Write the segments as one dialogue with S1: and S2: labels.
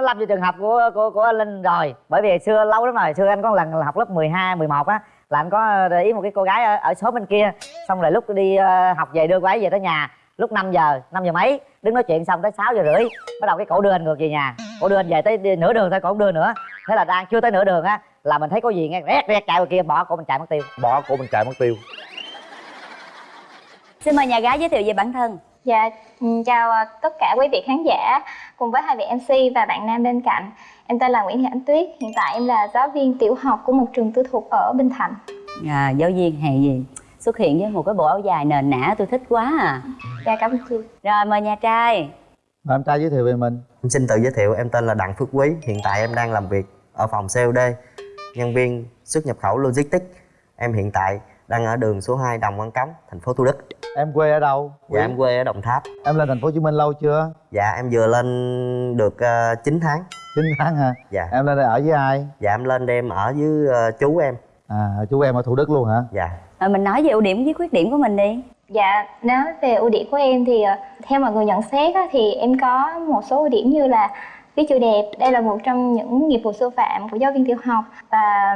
S1: nó lâm vô trường hợp của của của anh linh rồi. Bởi vì xưa lâu lắm rồi xưa anh có lần là học lớp 12, 11 á là anh có để ý một cái cô gái ở, ở số bên kia. Xong rồi lúc đi uh, học về đưa cô ấy về tới nhà lúc 5 giờ 5 giờ mấy đứng nói chuyện xong tới 6 giờ rưỡi bắt đầu cái cổ đưa anh ngược về nhà. Cổ đưa anh về tới nửa đường thôi cổ không đưa nữa. Thế là đang chưa tới nửa đường á là mình thấy có gì nghe rét rét chạy ngoài kia bỏ cổ mình chạy mất tiêu.
S2: Bỏ cổ mình chạy mất tiêu.
S3: Xin mời nhà gái giới thiệu về bản thân
S4: Dạ, ừ, chào à, tất cả quý vị khán giả cùng với hai vị MC và bạn nam bên cạnh. Em tên là Nguyễn Thị Ánh Tuyết, hiện tại em là giáo viên tiểu học của một trường tư thục ở Bình Thạnh.
S3: à, giáo viên hè gì xuất hiện với một cái bộ áo dài nền nã tôi thích quá à
S4: Dạ cảm ơn chị.
S3: rồi mời nhà trai
S2: Mời em trai giới thiệu về mình
S5: Em xin tự giới thiệu, em tên là Đặng Phước Quý Hiện tại em đang làm việc ở phòng COD Nhân viên xuất nhập khẩu Logistics Em hiện tại đang ở đường số 2 Đồng Văn Cống, thành phố Thủ Đức.
S2: Em quê ở đâu?
S5: Dạ em quê ở Đồng Tháp.
S2: Em lên thành phố hồ chí minh lâu chưa?
S5: Dạ em vừa lên được uh, 9 tháng.
S2: 9 tháng hả?
S5: Dạ.
S2: Em lên đây ở với ai?
S5: Dạ em lên đêm ở với ờ, chú em.
S2: À chú em ở thủ đức luôn hả?
S5: Dạ.
S3: À, mình nói về ưu điểm với khuyết điểm của mình đi.
S4: Dạ, nói về ưu điểm của em thì à, theo mọi người nhận xét á, thì em có một số ưu điểm như là viết chữ đẹp. Đây là một trong những nghiệp vụ sư phạm của giáo viên tiểu học và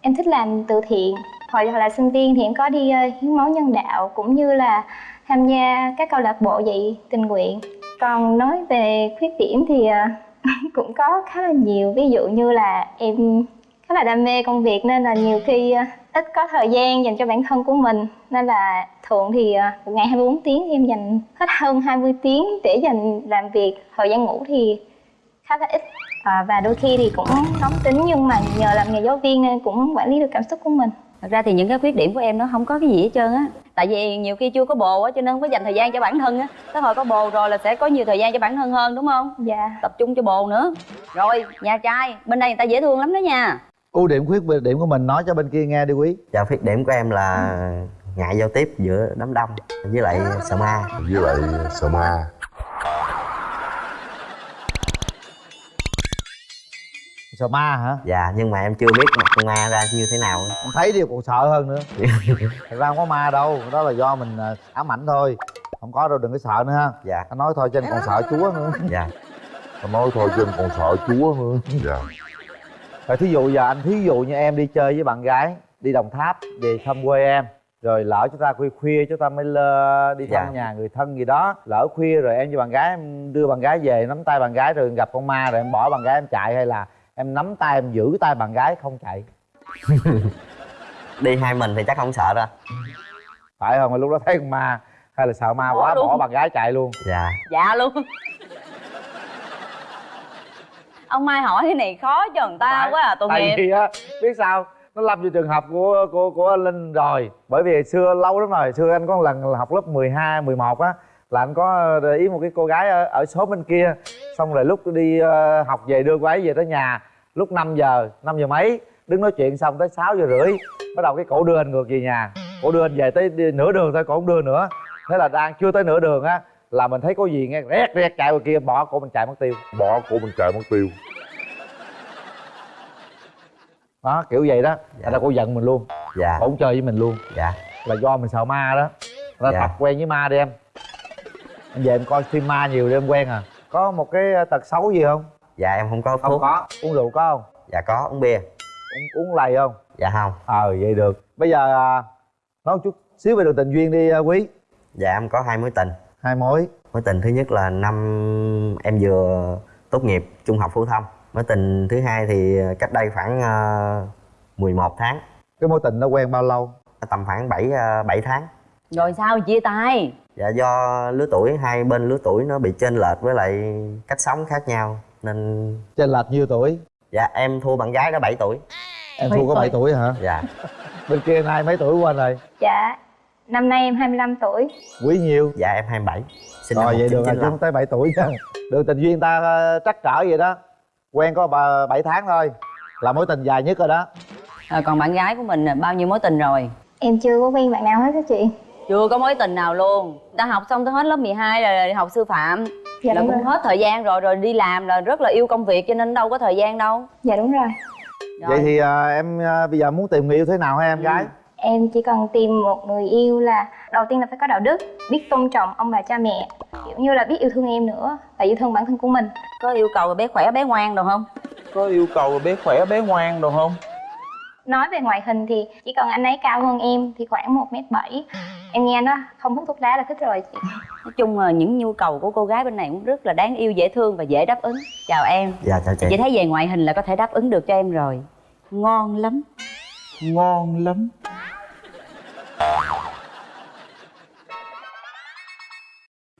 S4: em thích làm từ thiện. Hồi là sinh viên thì em có đi ờ, hiến máu nhân đạo cũng như là tham gia các câu lạc bộ dạy tình nguyện. Còn nói về khuyết điểm thì ờ, cũng có khá là nhiều. Ví dụ như là em khá là đam mê công việc nên là nhiều khi ờ, ít có thời gian dành cho bản thân của mình nên là thường thì một ngày 24 tiếng em dành hết hơn 20 tiếng để dành làm việc thời gian ngủ thì khá là ít à, và đôi khi thì cũng nóng tính nhưng mà nhờ làm nghề giáo viên nên cũng quản lý được cảm xúc của mình
S3: thật ra thì những cái khuyết điểm của em nó không có cái gì hết trơn á. Tại vì nhiều khi chưa có bồ á cho nên không có dành thời gian cho bản thân á. Tới hồi có bồ rồi là sẽ có nhiều thời gian cho bản thân hơn đúng không?
S4: Dạ.
S3: Tập trung cho bồ nữa. Rồi nhà trai bên đây người ta dễ thương lắm đó nha.
S2: Ưu điểm khuyết điểm của mình nói cho bên kia nghe đi quý.
S5: Dạ khuyết điểm của em là ngại giao tiếp giữa đám đông với lại sợ ma
S6: với lại sợ ma
S2: sợ ma hả?
S5: Dạ nhưng mà em chưa biết mặt con ma ra như thế nào.
S2: Em thấy đi còn sợ hơn nữa. Thật ra không có ma đâu đó là do mình à, ám ảnh thôi. Không có đâu đừng có sợ nữa ha.
S5: Dạ.
S2: Anh nói thôi cho anh còn sợ chúa nữa.
S5: Dạ.
S6: Anh nói thôi chứ anh còn sợ chúa nữa. Dạ.
S2: Rồi thí dụ giờ anh thí dụ như em đi chơi với bạn gái đi đồng tháp về thăm quê em rồi lỡ chúng ta khuya khuya chúng ta mới lơ đi thăm
S5: Dạ.
S2: nhà người thân gì đó lỡ khuya rồi em với bạn gái em đưa bạn gái về nắm tay bạn gái rồi gặp con ma rồi em bỏ bạn gái em chạy hay là em nắm tay em giữ tay bạn gái không chạy.
S5: Đi hai mình thì chắc không sợ đâu.
S2: Phải không? Lúc đó thấy con ma hay là sợ ma
S3: Bỏ
S2: quá
S3: luôn.
S2: bỏ bạn gái chạy luôn.
S5: Dạ.
S3: Dạ luôn. Ông mai hỏi cái này khó cho người ta quá à tội
S2: tại
S3: nghiệp.
S2: vì á biết sao? Nó lâm vô trường hợp của của của anh linh rồi. Bởi vì hồi xưa lâu lắm rồi hồi xưa anh có một lần học lớp 12, 11 á là anh có để ý một cái cô gái ở, ở số bên kia. Xong rồi lúc đi ờ, học về đưa cô ấy về tới nhà lúc 5 giờ 5 giờ mấy đứng nói chuyện xong tới 6 giờ rưỡi bắt đầu cái cổ đưa anh ngược về nhà. Cổ đưa anh về tới đi, nửa đường thôi cổ không đưa nữa. Thế là đang chưa tới nửa đường á là mình thấy có gì nghe rét rét chạy ngoài kia bỏ cổ mình chạy mất tiêu.
S6: Bỏ cổ mình chạy mất tiêu.
S2: Đó kiểu vậy đó. Thành ra cổ giận mình luôn.
S5: Dạ.
S2: Cổ không chơi với mình luôn.
S5: Dạ.
S2: Là do mình sợ ma đó. Ra
S5: Dạ.
S2: tập quen với ma đi em. Em về em coi phim ma nhiều để em quen à. Có một cái ờ, tật xấu gì không
S5: Dạ em không có
S2: không
S5: thuốc.
S2: có. Uống rượu có không?
S5: Dạ có. Uống bia.
S2: Uống uống lầy không?
S5: Dạ không.
S2: Ờ vậy được. Bây giờ à, nói một chút xíu về đường tình duyên đi à, quý.
S5: Dạ em có hai mối tình.
S2: Hai mối.
S5: Mối tình thứ nhất là năm em vừa tốt nghiệp trung học phổ thông. Mối tình thứ hai thì cách đây khoảng uh, 11 tháng.
S2: Cái mối tình nó quen bao lâu?
S5: Tầm khoảng 7, uh, 7 tháng.
S3: Rồi sao? Chia tay.
S5: Dạ do lứa tuổi, hai bên lứa tuổi nó bị chênh lệch với lại cách sống khác nhau Nên
S2: trên lệch nhiêu tuổi?
S5: Dạ em thua bạn gái đó 7 tuổi.
S2: Em
S3: Bảy
S2: thua có 7 tuổi. hả?
S5: Dạ.
S2: Bên kia nay mấy tuổi quên rồi?
S4: Dạ năm nay em 25 tuổi.
S2: Quý nhiêu
S5: dạ em 27 sinh
S2: rồi vậy được rồi chứ
S5: 1995
S2: không tới 7 tuổi nha. Đường tình duyên ta ờ, trắc trở vậy đó. Quen có ba- 7 tháng thôi. Là mối tình dài nhất rồi đó.
S3: À, còn bạn gái của mình à, bao nhiêu mối tình rồi?
S4: Em chưa có quen bạn nào hết á chị.
S3: Chưa có mối tình nào luôn. Ta học xong tới hết lớp 12 rồi đi học sư phạm
S4: dạ
S3: là
S4: đúng
S3: cũng
S4: rồi.
S3: hết thời gian rồi rồi đi làm là rất là yêu công việc cho nên đâu có thời gian đâu.
S4: Dạ đúng rồi.
S3: Rồi.
S2: vậy thì à, em à, bây giờ muốn tìm người yêu thế nào hả em gái?
S4: Em chỉ cần tìm một người yêu là đầu tiên là phải có đạo đức biết tôn trọng ông bà cha mẹ kiểu như là biết yêu thương em nữa và yêu thương bản thân của mình.
S3: Có yêu cầu bé khỏe bé ngoan được không?
S7: Có yêu cầu bé khỏe bé ngoan được không
S4: nói về ngoại hình thì chỉ cần anh ấy cao hơn em thì khoảng một m bảy. Em nghe nó không hút thuốc lá là thích rồi chị.
S3: Nói chung là những nhu cầu của cô gái bên này cũng rất là đáng yêu dễ thương và dễ đáp ứng. Chào em.
S5: Dạ chào chị.
S3: Chị thấy về ngoại hình là có thể đáp ứng được cho em rồi. Ngon lắm.
S7: Ngon lắm.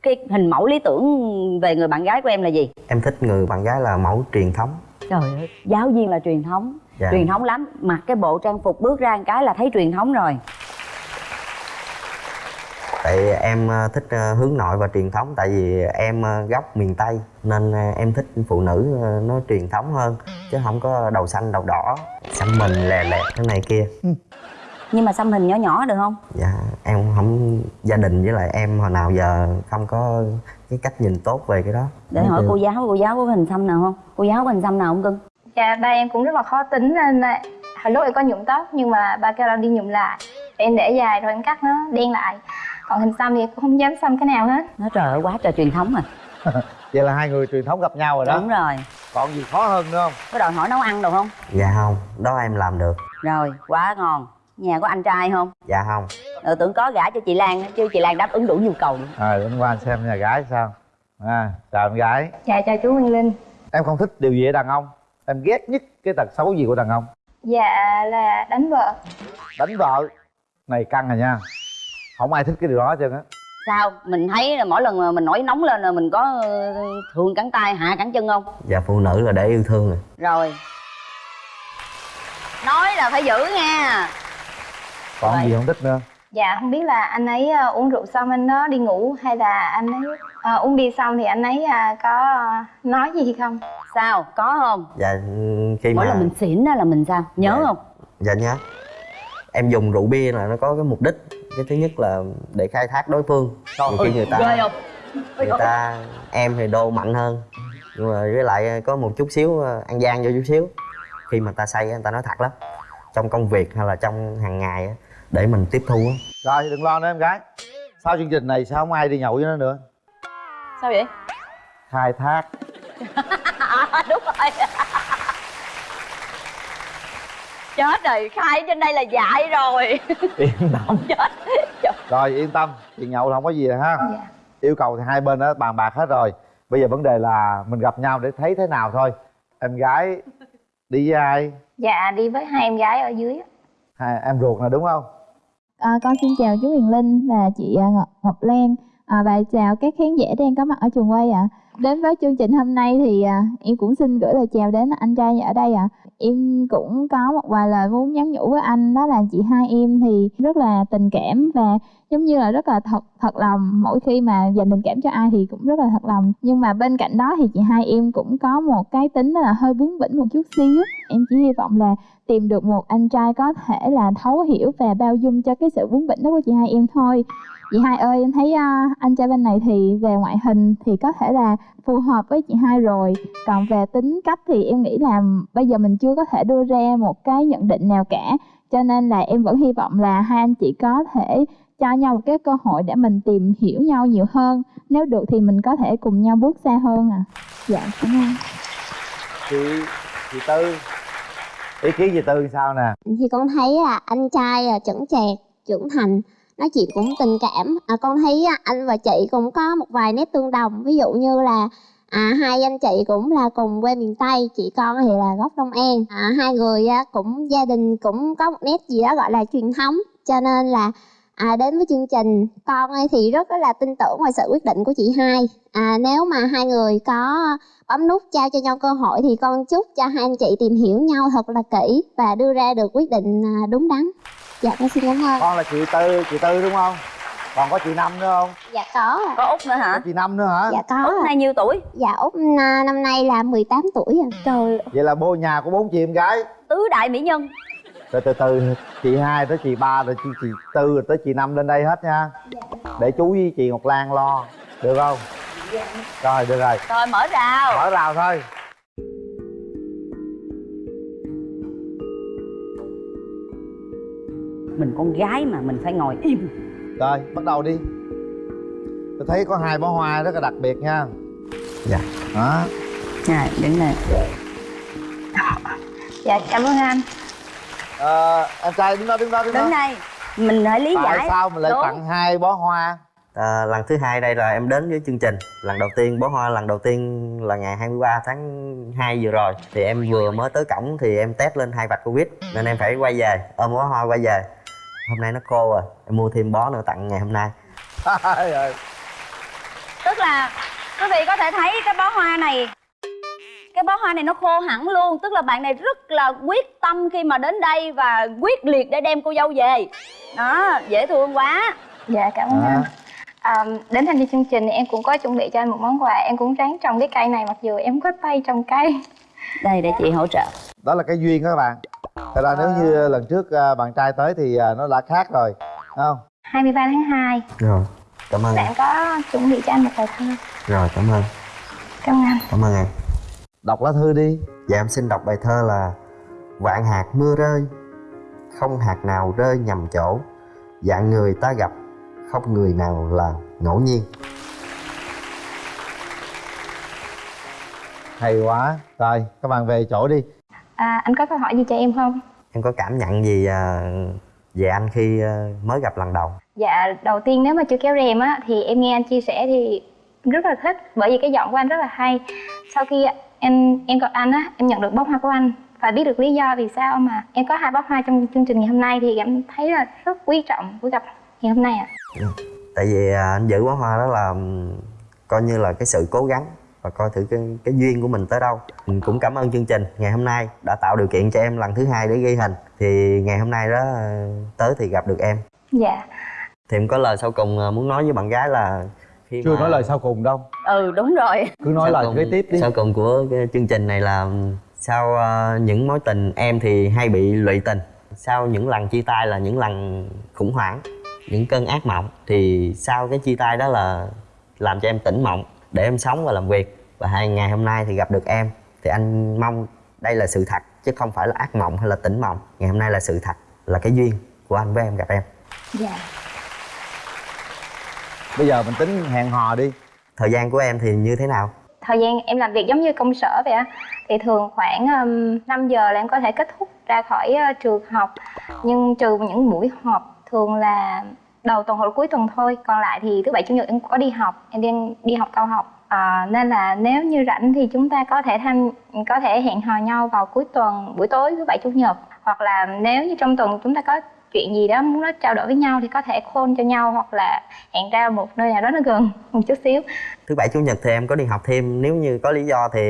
S3: Cái hình mẫu lý tưởng về người bạn gái của em là gì?
S5: Em thích người bạn gái là mẫu truyền thống.
S3: Trời ơi giáo viên là truyền thống
S5: Dạ.
S3: truyền thống lắm. Mặc cái bộ trang phục bước ra một cái là thấy truyền thống rồi.
S5: Tại em ờ, thích ờ, hướng nội và truyền thống. Tại vì em ờ, gốc miền tây nên em thích phụ nữ nó truyền thống hơn. Chứ không có đầu xanh đầu đỏ xăm mình lè lẹt cái này kia.
S3: Nhưng mà xăm hình nhỏ nhỏ được không?
S5: Dạ em không gia đình với lại em hồi nào giờ không có cái cách nhìn tốt về cái đó.
S3: Để hỏi cô giáo cô giáo có hình xăm nào không? Cô giáo có hình xăm nào không cưng
S4: dạ ba em cũng rất là khó tính nên là hồi lúc em có nhuộm tóc nhưng mà ba kêu là đi nhuộm lại. Em để dài rồi em cắt nó đen lại. Còn hình xăm thì em cũng không dám xăm cái nào hết.
S3: Nó trời ơi quá trời truyền thống rồi.
S2: Vậy là hai người truyền thống gặp nhau rồi đó.
S3: Đúng rồi.
S2: Còn gì khó hơn nữa không?
S3: Có đòi hỏi nấu ăn được không?
S5: Dạ không đó em làm được.
S3: Rồi quá ngon. Nhà có anh trai không?
S5: Dạ không.
S3: Ừ, tưởng có gả cho chị lan chứ chị lan đáp ứng đủ nhu cầu.
S2: À đến qua xem nhà gái sao. À chào em gái.
S4: Dạ chào chú Nguyên Linh.
S2: Em không thích điều gì ở đàn ông em ghét nhất cái tật xấu gì của đàn ông?
S4: Dạ là đánh vợ.
S2: Đánh vợ? Này căng rồi nha. Không ai thích cái điều đó hết trơn á.
S3: Sao? Mình thấy là mỗi lần mà mình nổi nóng lên là mình có ờ, thường cẳng tay hạ cẳng chân không?
S5: Dạ phụ nữ là để yêu thương rồi.
S3: Rồi. Nói là phải giữ nha.
S2: Còn
S3: Vậy.
S2: gì không thích nữa?
S4: Dạ không biết là anh ấy ờ, uống rượu xong anh đó đi ngủ hay là anh ấy ờ, uống bia xong thì anh ấy à, có nói gì không?
S3: Sao? Có không?
S5: Dạ khi
S3: mỗi
S5: mà
S3: lần mình xỉn á là mình sao? Nhớ
S5: Dạ.
S3: không?
S5: Dạ nhớ. Em dùng rượu bia là nó có cái mục đích. Cái thứ nhất là để khai thác đối phương. Nhiều khi người ta
S3: ghê không?
S5: người ta em thì đô mạnh hơn. Nhưng mà với lại có một chút xíu ờ, ăn gian vô chút xíu. Khi mà ta say á, người ta nói thật lắm. Trong công việc hay là trong hàng ngày á, để mình tiếp thu á.
S2: Rồi đừng lo nữa em gái. Sau chương trình này sao không ai đi nhậu với nó nữa
S3: sao vậy?
S2: Khai thác.
S3: À, đúng rồi. Chết rồi khai trên đây là dại rồi.
S2: Yên tâm.
S3: Chết.
S2: Rồi yên tâm. Chuyện nhậu là không có gì rồi ha.
S4: Dạ.
S2: Yêu cầu thì hai bên đã bàn bạc hết rồi. Bây giờ vấn đề là mình gặp nhau để thấy thế nào thôi. Em gái đi với ai?
S4: Dạ đi với hai em gái ở dưới
S2: hai em ruột nè đúng không?
S8: À, con xin chào chú Huyền Linh và chị à, Ngọc, Ngọc Lan à, và chào các khán giả đang có mặt ở trường quay ạ. Đến với chương trình hôm nay thì à, em cũng xin gửi lời chào đến anh trai ở đây ạ. Em cũng có một vài lời muốn nhắn nhủ với anh đó là chị hai em thì rất là tình cảm và giống như là rất là thật thật lòng mỗi khi mà dành tình cảm cho ai thì cũng rất là thật lòng nhưng mà bên cạnh đó thì chị hai em cũng có một cái tính là hơi bướng bỉnh một chút xíu em chỉ hy vọng là tìm được một anh trai có thể là thấu hiểu và bao dung cho cái sự bướng bỉnh đó của chị hai em thôi chị hai ơi em thấy à, anh trai bên này thì về ngoại hình thì có thể là phù hợp với chị hai rồi. Còn về tính cách thì em nghĩ là bây giờ mình chưa có thể đưa ra một cái nhận định nào cả. Cho nên là em vẫn hy vọng là hai anh chị có thể cho nhau một cái cơ hội để mình tìm hiểu nhau nhiều hơn. Nếu được thì mình có thể cùng nhau bước xa hơn à. Dạ cảm ơn.
S2: Chị chị tư. Ý kiến chị tư sao nè?
S9: Thì con thấy là anh trai là chững chạc trưởng thành nói chuyện cũng tình cảm. À, con thấy à, anh và chị cũng có một vài nét tương đồng. Ví dụ như là à, hai anh chị cũng là cùng quê miền tây chị con thì là gốc long an. À, hai người à, cũng gia đình cũng có một nét gì đó gọi là truyền thống. Cho nên là à, đến với chương trình con ấy thì rất là tin tưởng vào sự quyết định của chị hai. À, nếu mà hai người có bấm nút trao cho nhau cơ hội thì con chúc cho hai anh chị tìm hiểu nhau thật là kỹ và đưa ra được quyết định à, đúng đắn dạ con xin cảm ơn.
S2: Con là chị tư chị tư đúng không? Còn có chị năm nữa không?
S9: Dạ có ạ.
S3: có út nữa
S2: có
S3: hả
S2: chị năm nữa hả?
S9: Dạ có
S3: út nay nhiêu tuổi?
S9: Dạ út à, năm nay là 18 tuổi rồi
S3: trời
S2: vậy là bố nhà của bốn chị em gái.
S3: Tứ đại mỹ nhân.
S2: Từ từ từ chị hai tới chị ba rồi chị chị tư rồi tới chị năm lên đây hết nha. Để chú với chị ngọc lan lo. Được không? Rồi được rồi.
S3: Rồi mở rào.
S2: Mở rào thôi
S3: mình con gái mà mình phải ngồi im.
S2: Rồi bắt đầu đi. Tôi thấy có hai bó hoa rất là đặc biệt nha.
S5: Dạ.
S2: Đó.
S3: Rồi, đứng này
S4: dạ cảm ơn anh.
S2: Ờ, em trai đứng đó đứng đó đứng đó.
S3: Đứng đây. Mình hãy lý
S2: tại
S3: giải.
S2: sao mình lại
S3: Đúng.
S2: tặng hai bó hoa?
S5: À, lần thứ hai đây là em đến với chương trình. Lần đầu tiên bó hoa lần đầu tiên là ngày 23 tháng 2 vừa rồi. Thì em vừa mới tới cổng thì em test lên hai vạch covid. Nên em phải quay về ôm bó hoa quay về hôm nay nó khô rồi em mua thêm bó nữa tặng ngày hôm nay.
S2: Trời ơi.
S3: Tức là quý vị có thể thấy cái bó hoa này. Cái bó hoa này nó khô hẳn luôn. Tức là bạn này rất là quyết tâm khi mà đến đây và quyết liệt để đem cô dâu về. Đó dễ thương quá.
S4: Dạ cảm ơn
S2: À.
S4: anh à, đến tham gia chương trình thì em cũng có chuẩn bị cho anh một món quà. Em cũng ráng trồng cái cây này mặc dù em có tay trồng cây.
S3: Đây để chị hỗ trợ.
S2: Đó là cái duyên đó các bạn thật ra nếu như lần trước à, bạn trai tới thì à, nó đã khác rồi Đúng không?
S4: 23 tháng 2
S5: rồi cảm ơn.
S4: Bạn có chuẩn bị cho anh một bài thơ
S5: rồi cảm ơn.
S4: Cảm ơn anh.
S5: Cảm ơn em.
S2: Đọc lá thư đi.
S5: Dạ em xin đọc bài thơ là vạn hạt mưa rơi không hạt nào rơi nhầm chỗ. Dạng người ta gặp không người nào là ngẫu nhiên.
S2: Hay quá. Rồi các bạn về chỗ đi
S4: à, anh có câu hỏi gì cho em không
S5: em có cảm nhận gì à, về anh khi à, mới gặp lần đầu
S4: Dạ, đầu tiên nếu mà chưa kéo rèm á thì em nghe anh chia sẻ thì rất là thích bởi vì cái giọng của anh rất là hay. Sau khi em em gặp anh á, em nhận được bó hoa của anh và biết được lý do vì sao mà em có hai bó hoa trong chương trình ngày hôm nay thì em thấy là rất quý trọng buổi gặp ngày hôm nay ạ.
S5: tại vì à, anh giữ bó hoa đó là coi như là cái sự cố gắng và coi thử cái, cái duyên của mình tới đâu. Mình cũng cảm ơn chương trình. Ngày hôm nay đã tạo điều kiện cho em lần thứ hai để ghi hình. Thì ngày hôm nay đó à, tới thì gặp được em.
S4: Dạ.
S5: thì em có lời sau cùng à, muốn nói với bạn gái là khi
S2: chưa
S5: mà-
S2: nói lời sau cùng đâu.
S3: Ừ đúng rồi.
S2: Cứ nói
S5: sau
S2: lời
S5: cùng-
S2: kế tiếp đi.
S5: sau cùng của cái chương trình này là sau ờ, những mối tình em thì hay bị lụy tình. Sau những lần chia tay là những lần khủng hoảng những cơn ác mộng. Thì sau cái chia tay đó là làm cho em tỉnh mộng để em sống và làm việc. Và hai ngày hôm nay thì gặp được em. Thì anh mong đây là sự thật chứ không phải là ác mộng hay là tỉnh mộng. Ngày hôm nay là sự thật là cái duyên của anh với em gặp em.
S4: Dạ.
S2: bây giờ mình tính hẹn hò đi.
S5: Thời gian của em thì như thế nào?
S4: Thời gian em làm việc giống như công sở vậy á. Thì thường khoảng um, 5 giờ là em có thể kết thúc ra khỏi uh, trường học. Nhưng trừ những buổi họp thường là đầu tuần hoặc cuối tuần thôi. Còn lại thì thứ bảy chủ nhật em có đi học em đang đi học cao học. À, nên là nếu như rảnh thì chúng ta có thể tham có thể hẹn hò nhau vào cuối tuần buổi tối thứ bảy chủ nhật. Hoặc là nếu như trong tuần chúng ta có chuyện gì đó muốn nói trao đổi với nhau thì có thể khôn cho nhau hoặc là hẹn ra một nơi nào đó nó gần một chút xíu.
S5: Thứ bảy chủ nhật thì em có đi học thêm. Nếu như có lý do thì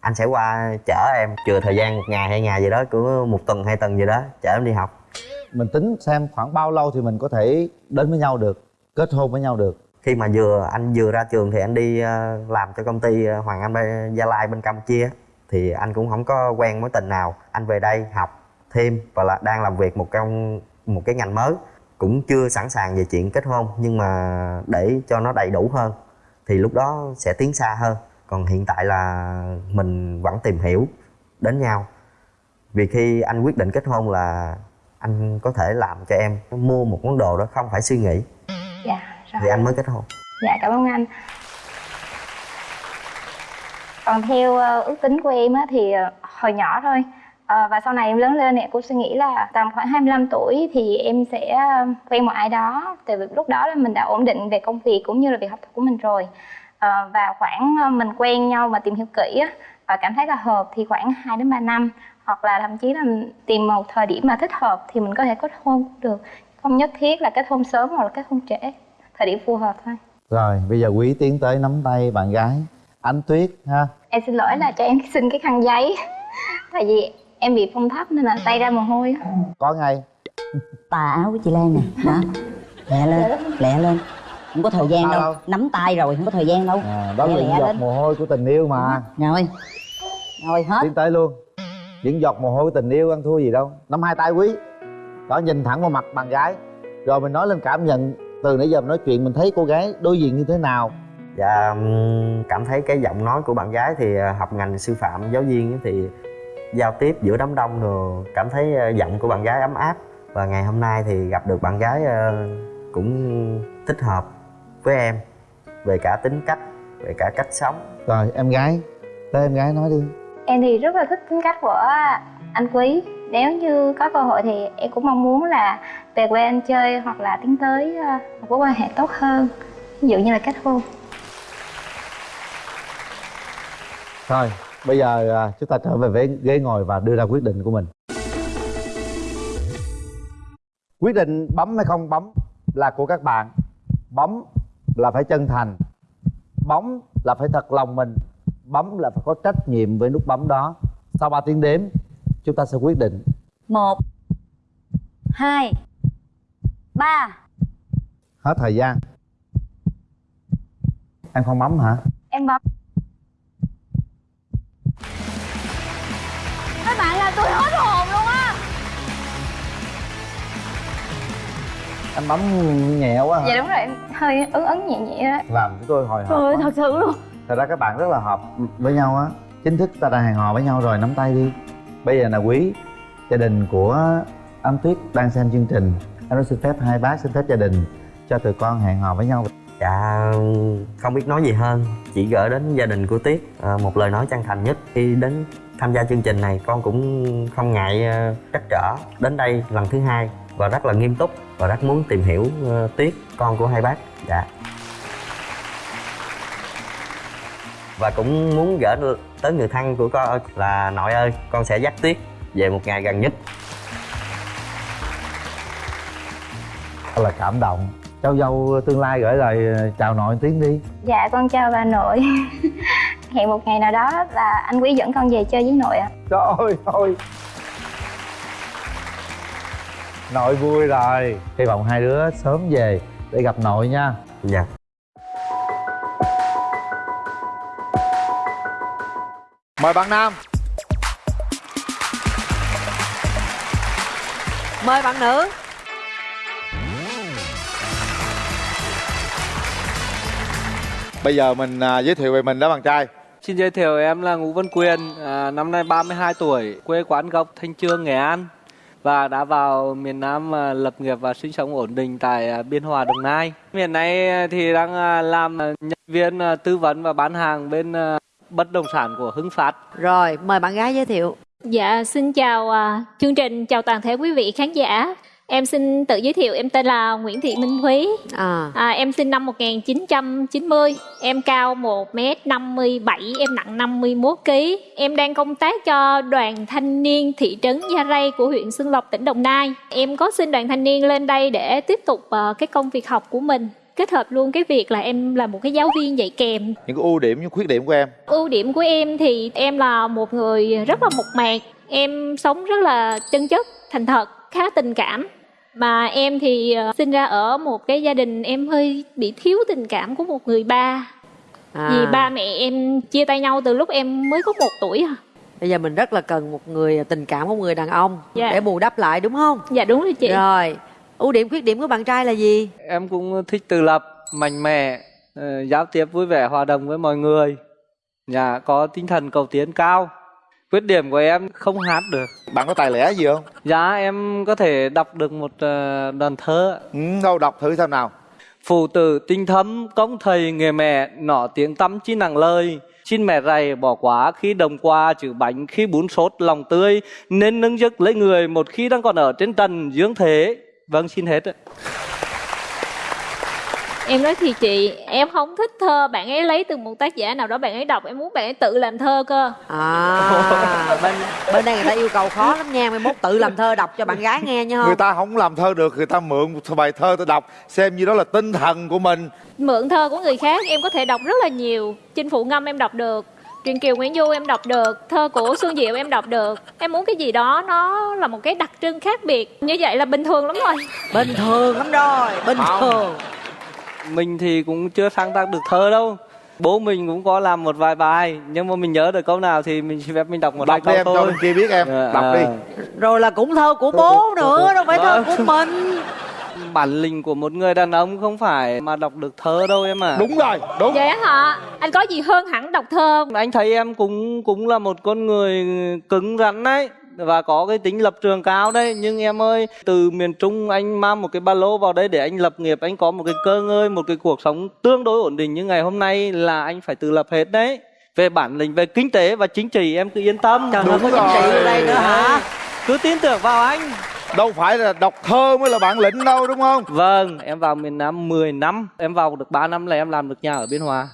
S5: anh sẽ qua chở em. Chừa thời gian một ngày hai ngày gì đó của một tuần hai tuần gì đó chở em đi học
S2: mình tính xem khoảng bao lâu thì mình có thể đến với nhau được, kết hôn với nhau được.
S5: Khi mà vừa, anh vừa ra trường thì anh đi ờ, làm cho công ty ờ, Hoàng Anh Gia Lai bên Campuchia. Thì anh cũng không có quen mối tình nào. Anh về đây học thêm và là đang làm việc một trong một cái ngành mới. Cũng chưa sẵn sàng về chuyện kết hôn, nhưng mà để cho nó đầy đủ hơn thì lúc đó sẽ tiến xa hơn. Còn hiện tại là mình vẫn tìm hiểu đến nhau. Vì khi anh quyết định kết hôn là anh có thể làm cho em mua một món đồ đó không phải suy nghĩ.
S4: Dạ rồi.
S5: thì anh mới kết hôn.
S4: Dạ cảm ơn anh. Còn theo ờ, ước tính của em á, thì ờ, hồi nhỏ thôi. Ờ, Và sau này em lớn lên thì em cũng suy nghĩ là tầm khoảng 25 tuổi thì em sẽ quen một ai đó. Tại vì lúc đó là mình đã ổn định về công việc cũng như là việc học tập của mình rồi. Ờ, Và khoảng mình quen nhau và tìm hiểu kỹ á, và cảm thấy là hợp thì khoảng 2 đến 3 năm Hoặc là thậm chí là tìm một thời điểm mà thích hợp thì mình có thể kết hôn cũng được. Không nhất thiết là kết hôn sớm hoặc là kết hôn trễ Thời điểm phù hợp thôi.
S2: Rồi bây giờ quý tiến tới nắm tay bạn gái. Ánh tuyết ha?
S4: Em xin lỗi là cho em xin cái khăn giấy Tại vì em bị phong thấp nên là tay ra mồ hôi. Á.
S2: có ngay.
S3: Tà áo của chị Lan nè đó lẹ lên lẹ lên. Không có thời gian
S2: Sao
S3: đâu.
S2: Đâu?
S3: nắm tay rồi không có thời gian đâu.
S2: À, đó
S3: Lẹ
S2: là giọt
S3: lên.
S2: mồ hôi của tình yêu mà.
S3: Rồi. Rồi hết.
S2: Tiến tới luôn những giọt mồ hôi tình yêu ăn thua gì đâu. Nắm hai tay quý đó nhìn thẳng vào mặt bạn gái. Rồi mình nói lên cảm nhận từ nãy giờ mình nói chuyện mình thấy cô gái đối diện như thế nào.
S5: Dạ cảm thấy cái giọng nói của bạn gái thì ờ, học ngành sư phạm giáo viên thì giao tiếp giữa đám đông rồi cảm thấy ờ, giọng của bạn gái ấm áp. Và ngày hôm nay thì gặp được bạn gái ờ, cũng thích hợp với em về cả tính cách về cả cách sống.
S2: Rồi em gái tới em gái nói đi
S4: em thì rất là thích tính cách của anh quý nếu như có cơ hội thì em cũng mong muốn là về quê anh chơi hoặc là tiến tới ờ, một mối quan hệ tốt hơn ví dụ như là kết hôn
S2: Thôi, bây giờ ờ, chúng ta trở về với ghế ngồi và đưa ra quyết định của mình. Quyết định bấm hay không bấm là của các bạn. Bấm là phải chân thành. Bấm là phải thật lòng mình. Bấm là phải có trách nhiệm với nút bấm đó. Sau 3 tiếng đếm, chúng ta sẽ quyết định.
S3: một hai ba
S2: Hết thời gian. Em không bấm hả?
S4: em bấm
S3: các bạn làm tôi hết hồn luôn á
S2: Em bấm nhẹ quá hả?
S4: dạ đúng rồi em hơi ấn ấn nhẹ nhẹ đó
S2: Làm chúng tôi hồi hộp.
S3: trời ơi thật sự luôn
S2: Thật ra các bạn rất là hợp với nhau á. Chính thức ta đã hẹn hò với nhau rồi, nắm tay đi. Bây giờ là quý Gia đình của anh Tuyết đang xem chương trình. Anh xin phép hai bác xin phép gia đình Cho tụi con hẹn hò với nhau.
S5: Dạ không biết nói gì hơn. Chỉ gửi đến gia đình của tuyết à, một lời nói chân thành nhất. Khi đến tham gia chương trình này con cũng không ngại à, trắc trở. Đến đây lần thứ hai và rất là nghiêm túc và rất muốn tìm hiểu à, tuyết con của hai bác. Dạ. Và cũng muốn gửi tới người thân của con là nội ơi con sẽ dắt tuyết về một ngày gần nhất.
S2: Là cảm động. Cháu dâu tương lai gửi lời ờ, chào nội tiếng đi.
S4: Dạ con chào bà nội. Hẹn một ngày nào đó là anh quý dẫn con về chơi với nội ạ.
S2: Trời ơi thôi. Nội vui rồi. Hy vọng hai đứa sớm về để gặp nội nha.
S5: Dạ
S2: Mời bạn Nam.
S1: Mời bạn nữ.
S10: Bây giờ mình à, giới thiệu về mình đó bạn trai.
S11: Xin giới thiệu em là Ngũ Văn Quyền, à, năm nay 32 tuổi, quê quán gốc Thanh Trương, Nghệ An và đã vào miền Nam à, lập nghiệp và sinh sống ổn định tại à, Biên Hòa, Đồng Nai. Hiện nay thì đang à, làm nhân viên à, tư vấn và bán hàng bên à, bất động sản của Hưng Phát.
S1: rồi mời bạn gái giới thiệu
S12: Dạ, xin chào à, chương trình, chào toàn thể quý vị khán giả. Em xin tự giới thiệu, em tên là Nguyễn Thị Minh Thúy.
S1: à
S12: À, em sinh năm 1990, em cao 1m57, em nặng 51 kg. Em đang công tác cho đoàn thanh niên thị trấn Gia Rai của huyện Xuân Lộc, tỉnh Đồng Nai. Em có xin đoàn thanh niên lên đây để tiếp tục ờ, cái công việc học của mình kết hợp luôn cái việc là em là một cái giáo viên dạy kèm.
S10: Những cái ưu điểm, những khuyết điểm của em.
S12: Ưu điểm của em thì em là một người rất là mộc mạc. Em sống rất là chân chất thành thật khá tình cảm. Mà em thì ờ, sinh ra ở một cái gia đình em hơi bị thiếu tình cảm của một người ba.
S1: À.
S12: vì ba mẹ em chia tay nhau từ lúc em mới có một tuổi à.
S1: Bây giờ mình rất là cần một người tình cảm của một người đàn ông
S12: Dạ.
S1: để bù đắp lại đúng không?
S12: Dạ đúng rồi chị.
S1: Rồi ưu điểm khuyết điểm của bạn trai là gì
S11: Em cũng thích tự lập, mạnh mẽ, ờ, giao tiếp vui vẻ, hòa đồng với mọi người. Dạ, có tinh thần cầu tiến cao. Khuyết điểm của em không hát được.
S10: Bạn có tài lẻ gì không?
S11: Dạ, em có thể đọc được một ờ, đoạn thơ.
S10: Ừ, đâu đọc thử xem nào
S11: Phụ tử tinh thấm, công thầy nghề mẹ, nọ tiếng tăm chi nặng lời. Xin mẹ rày bỏ quá khi đồng qua chữ bánh khi bún sốt lòng tươi nên nâng giấc lấy người một khi đang còn ở trên trần dưỡng thế vâng xin hết ạ.
S12: Em nói thì chị em không thích thơ. Bạn ấy lấy từ một tác giả nào đó bạn ấy đọc em muốn bạn ấy tự làm thơ cơ.
S1: À bên bên đây người ta yêu cầu khó lắm nha. Mai mốt tự làm thơ đọc cho bạn gái nghe nha
S10: Người
S1: không
S10: ta không làm thơ được, người ta mượn một bài thơ ta đọc Xem như đó là tinh thần của mình.
S12: Mượn thơ của người khác em có thể đọc rất là nhiều. Chinh phụ ngâm em đọc được truyện kiều nguyễn du em đọc được thơ của xuân diệu em đọc được. Em muốn cái gì đó nó là một cái đặc trưng khác biệt. Như vậy là bình thường lắm rồi.
S1: Bình thường lắm rồi bình
S11: Không.
S1: thường.
S11: Mình thì cũng chưa sáng tác được thơ đâu. Bố mình cũng có làm một vài bài nhưng mà mình nhớ được câu nào thì mình xin phép mình đọc một hai
S10: Đọc đi
S11: câu
S10: em,
S11: thôi.
S10: bên kia biết em.
S11: Dạ,
S10: Đọc đi.
S11: À.
S1: rồi là cũng thơ của bố nữa đâu phải thơ của mình
S11: bản lĩnh của một người đàn ông không phải mà đọc được thơ đâu em à
S10: Đúng rồi, đúng.
S12: Vậy hả? Anh có gì hơn hẳn đọc thơ
S11: anh thấy em cũng cũng là một con người cứng rắn đấy và có cái tính lập trường cao đấy. Nhưng em ơi từ miền trung anh mang một cái ba lô vào đây để anh lập nghiệp anh có một cái cơ ngơi một cái cuộc sống tương đối ổn định. Như ngày hôm nay là anh phải tự lập hết đấy. Về bản lĩnh về kinh tế và chính trị em cứ yên tâm.
S13: Trời ơi, có chính trị ở đây nữa hả?
S11: cứ tin tưởng vào anh
S10: đâu phải là đọc thơ mới là bản lĩnh đâu đúng không?
S11: Vâng em vào miền nam 10 năm. Em vào được 3 năm là em làm được nhà ở biên hòa.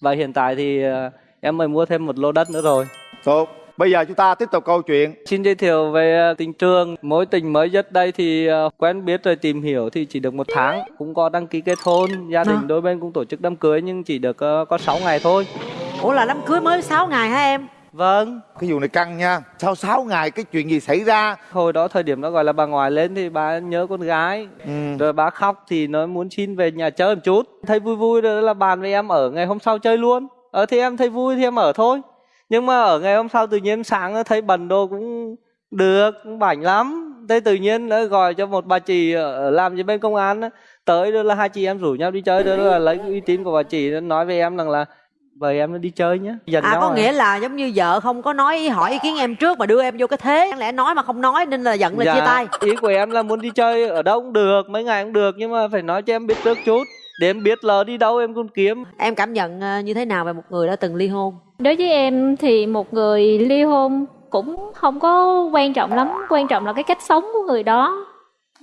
S11: Và hiện tại thì ờ, em mới mua thêm một lô đất nữa rồi.
S10: Tốt. Bây giờ chúng ta tiếp tục câu chuyện.
S11: Xin giới thiệu về ờ, tình trường. Mối tình mới nhất đây thì ờ, quen biết rồi tìm hiểu thì chỉ được một tháng. Cũng có đăng ký kết hôn Gia đình
S13: Hả?
S11: đôi bên cũng tổ chức đám cưới nhưng chỉ được có 6 ngày thôi.
S13: Ủa là đám cưới mới 6 ngày hả em?
S11: Vâng.
S10: Cái vụ này căng nha. Sau 6 ngày cái chuyện gì xảy ra?
S11: Hồi đó thời điểm đó gọi là bà ngoại lên thì bà nhớ con gái.
S10: Ừ.
S11: Rồi bà khóc thì nói muốn xin về nhà chơi một chút. Thấy vui vui rồi là bàn với em ở ngày hôm sau chơi luôn. Ở thì em thấy vui thì em ở thôi. Nhưng mà ở ngày hôm sau tự nhiên sáng thấy bần đồ cũng được, cũng bảnh lắm. Thế tự nhiên nó gọi cho một bà chị làm trên bên công an Tới đó là hai chị em rủ nhau đi chơi Đó là lấy uy tín của bà chị nó nói với em rằng là Vậy em nó đi chơi nhé Dành
S13: À
S11: nhau
S13: có nghĩa là giống như vợ không có nói hỏi ý kiến em trước mà đưa em vô cái thế. Đáng lẽ nói mà không nói nên là giận là chia tay?
S11: Dạ, Ý của em là muốn đi chơi ở đâu cũng được, mấy ngày cũng được Nhưng mà phải nói cho em biết trước chút. Để em biết là đi đâu em còn kiếm.
S13: Em cảm nhận ờ, như thế nào về một người đã từng ly hôn?
S12: Đối với em thì một người ly hôn cũng không có quan trọng lắm. Quan trọng là cái cách sống của người đó.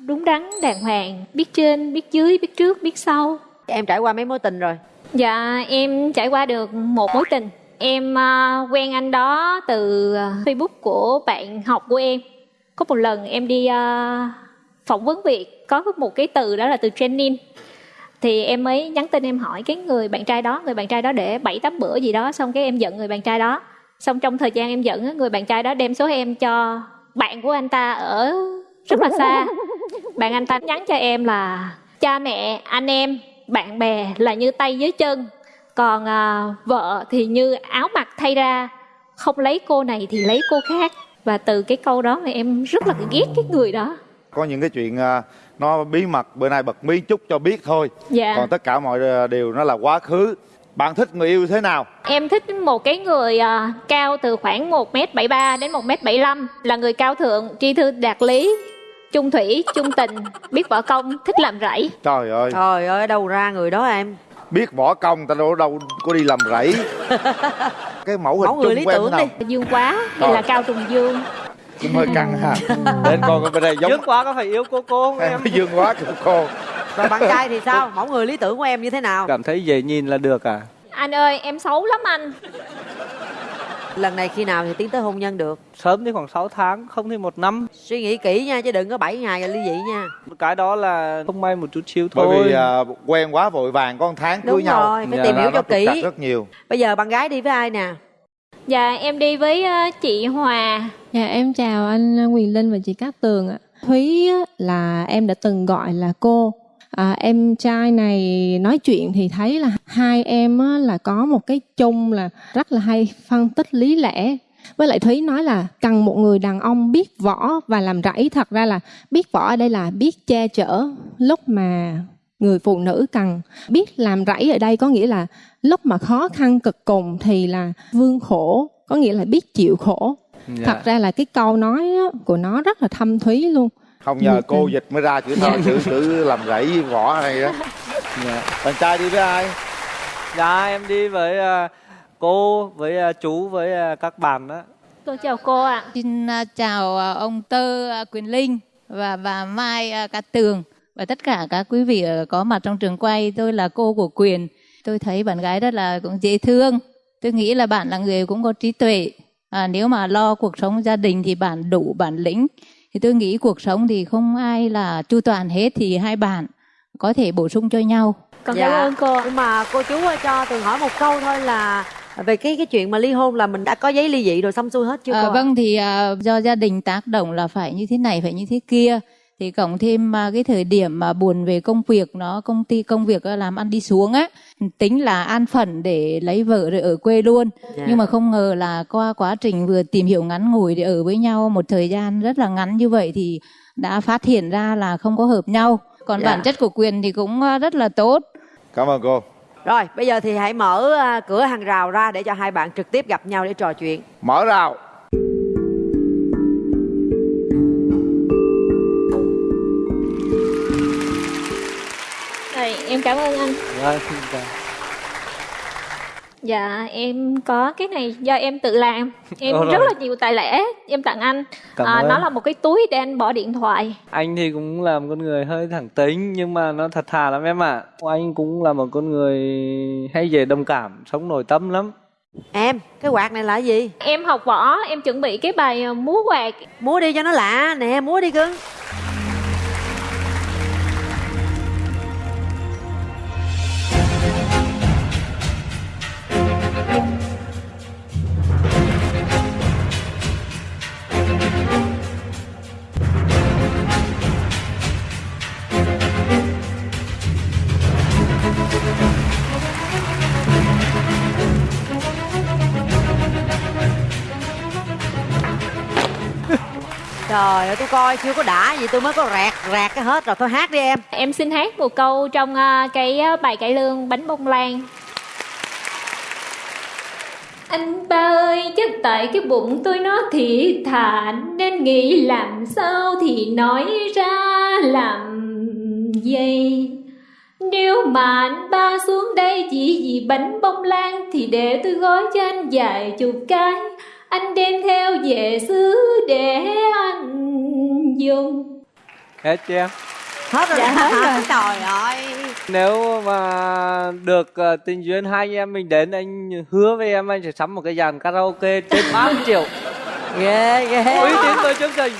S12: Đúng đắn, đàng hoàng Biết trên, biết dưới, biết trước, biết sau.
S13: Em trải qua mấy mối tình rồi?
S12: Dạ em trải qua được một mối tình. Em uh, quen anh đó từ à, Facebook của bạn học của em. Có một lần em đi uh, phỏng vấn việc Có một cái từ đó là từ training. Thì em mới nhắn tin em hỏi cái người bạn trai đó Người bạn trai đó để 7-8 bữa gì đó Xong cái em giận người bạn trai đó. Xong trong thời gian em giận người bạn trai đó đem số em cho bạn của anh ta ở rất là xa. Bạn anh ta nhắn cho em là Cha mẹ, anh em, bạn bè là như tay với chân. Còn à, vợ thì như áo mặc thay ra. Không lấy cô này thì lấy cô khác. Và từ cái câu đó mà em rất là ghét cái người đó.
S10: Có những cái chuyện à, nó bí mật bữa nay bật mí chút cho biết thôi.
S12: Dạ.
S10: còn tất cả mọi à, điều nó là quá khứ. Bạn thích người yêu thế nào?
S12: Em thích một cái người à, cao từ khoảng 1m73 đến 1m75 Là người cao thượng, tri thư đạt lý Trung thủy, trung tình, biết võ công, thích làm rẫy.
S10: Trời ơi.
S13: Trời ơi đâu ra người đó em?
S10: Biết võ công ta đâu đâu có đi làm rẫy. Cái mẫu hình
S13: Mẫu người
S10: chung
S13: lý
S10: của em
S13: tưởng đi.
S12: Dương quá, hay
S10: Rồi.
S12: là cao trùng dương?
S10: Cũng hơi căng ha. Bên con bên đây giống
S11: Dứt quá có phải yêu cô cô không em?
S10: Em dương quá của cô.
S13: Rồi bạn trai thì sao? Mẫu người lý tưởng của em như thế nào?
S11: Cảm thấy dễ nhìn là được à?
S12: Anh ơi em xấu lắm anh
S13: Lần này khi nào thì tiến tới hôn nhân được?
S11: Sớm thì khoảng 6 tháng, không thì một năm
S13: Suy nghĩ kỹ nha chứ đừng có 7 ngày là ly dị nha
S11: Cái đó là không may một chút xíu thôi
S10: bởi vì à, quen quá vội vàng có một tháng cưới
S13: Đúng
S10: nhau
S13: rồi, phải
S11: Dạ.
S13: tìm hiểu
S10: nó
S13: cho kỹ
S10: rất nhiều
S13: Bây giờ bạn gái đi với ai nè?
S12: Dạ em đi với ờ, chị Hòa
S14: Dạ em chào anh Quyền Linh và chị Cát Tường ạ. Thúy á, là em đã từng gọi là cô. À, em trai này nói chuyện thì thấy là hai em á, là có một cái chung là rất là hay phân tích lý lẽ. Với lại Thúy nói là cần một người đàn ông biết võ và làm rẫy. Thật ra là biết võ ở đây là biết che chở lúc mà người phụ nữ cần biết làm rẫy ở đây có nghĩa là lúc mà khó khăn cực cùng thì là vương khổ có nghĩa là biết chịu khổ
S11: Dạ.
S14: thật ra là cái câu nói của nó rất là thâm thúy luôn
S10: không nhờ cô dịch mới ra chữ thơ chữ chữ làm rẫy với võ này đó
S11: Dạ.
S10: bạn trai đi với ai
S11: Dạ em đi với à, cô, với à, chú, với à, các bạn đó
S12: Cô chào cô ạ
S15: Xin chào ông Tơ Quyền Linh và bà Mai Cát Tường và tất cả các quý vị ờ, có mặt trong trường quay. Tôi là cô của Quyền. Tôi thấy bạn gái rất là cũng dễ thương. Tôi nghĩ là bạn là người cũng có trí tuệ. À, nếu mà lo cuộc sống gia đình thì bạn đủ bản lĩnh. Thì tôi nghĩ cuộc sống thì không ai là chu toàn hết thì hai bạn có thể bổ sung cho nhau.
S12: Con cảm ơn cô
S13: Dạ. Nhưng mà cô chú ơi, cho Tường hỏi một câu thôi là về cái cái chuyện mà ly hôn là mình đã có giấy ly dị rồi xong xuôi hết chưa
S15: À,
S13: cô?
S15: vâng thì à, do gia đình tác động là phải như thế này phải như thế kia thì cộng thêm à, cái thời điểm mà buồn về công việc nó công ty công việc làm ăn đi xuống á tính là an phận để lấy vợ rồi ở quê luôn
S13: Dạ.
S15: nhưng mà không ngờ là qua quá trình vừa tìm hiểu ngắn ngủi để ở với nhau một thời gian rất là ngắn như vậy thì đã phát hiện ra là không có hợp nhau còn
S13: Dạ.
S15: bản chất của quyền thì cũng à, rất là tốt
S10: cảm ơn cô
S13: Rồi, bây giờ thì hãy mở à, cửa hàng rào ra để cho hai bạn trực tiếp gặp nhau để trò chuyện.
S10: mở rào
S12: cảm ơn anh
S11: Vâng, xin chào.
S12: Dạ em có cái này do em tự làm Em
S11: Ồ,
S12: rất
S11: rồi.
S12: là nhiều tài lẻ em tặng anh
S11: Cảm
S12: à,
S11: ơn.
S12: Nó là một cái túi để anh bỏ điện thoại
S11: Anh thì cũng là một con người hơi thẳng tính nhưng mà nó thật thà lắm em ạ. Anh cũng là một con người hay dễ đồng cảm, sống nội tâm lắm.
S13: Em, cái quạt này là cái gì?
S12: Em học võ, em chuẩn bị cái bài ờ, múa quạt
S13: Múa đi cho nó lạ Nè, múa đi cưng Trời ơi, tôi coi chưa có đã gì tôi mới có rạc rạc cái hết rồi. Thôi hát đi em.
S12: Em xin hát một câu trong à, cái à, bài cải lương bánh bông lan Anh ba ơi, chắc tại cái bụng tôi nó thì thản Nên nghĩ làm sao thì nói ra làm gì Nếu mà anh ba xuống đây chỉ vì bánh bông lan Thì để tôi gói cho anh vài chục cái anh đem theo về xứ để anh dùng
S11: Hết chưa em?
S13: Hết rồi.
S12: Dạ, hết rồi.
S13: Trời ơi.
S11: Nếu mà được ờ, tình duyên hai anh em mình đến anh hứa với em anh sẽ sắm một cái dàn karaoke trên 30 triệu.
S13: Ghê ghê.
S11: Uy tín với chương trình.